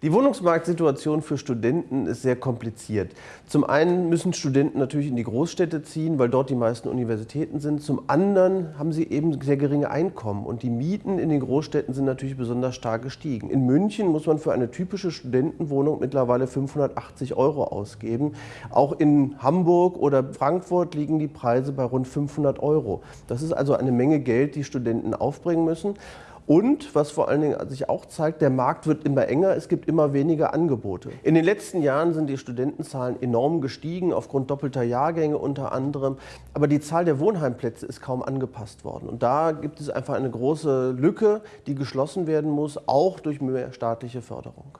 Die Wohnungsmarktsituation für Studenten ist sehr kompliziert. Zum einen müssen Studenten natürlich in die Großstädte ziehen, weil dort die meisten Universitäten sind. Zum anderen haben sie eben sehr geringe Einkommen und die Mieten in den Großstädten sind natürlich besonders stark gestiegen. In München muss man für eine typische Studentenwohnung mittlerweile 580 Euro ausgeben. Auch in Hamburg oder Frankfurt liegen die Preise bei rund 500 Euro. Das ist also eine Menge Geld, die Studenten aufbringen müssen. Und was vor allen Dingen sich auch zeigt, der Markt wird immer enger, es gibt immer weniger Angebote. In den letzten Jahren sind die Studentenzahlen enorm gestiegen, aufgrund doppelter Jahrgänge unter anderem. Aber die Zahl der Wohnheimplätze ist kaum angepasst worden. Und da gibt es einfach eine große Lücke, die geschlossen werden muss, auch durch mehr staatliche Förderung.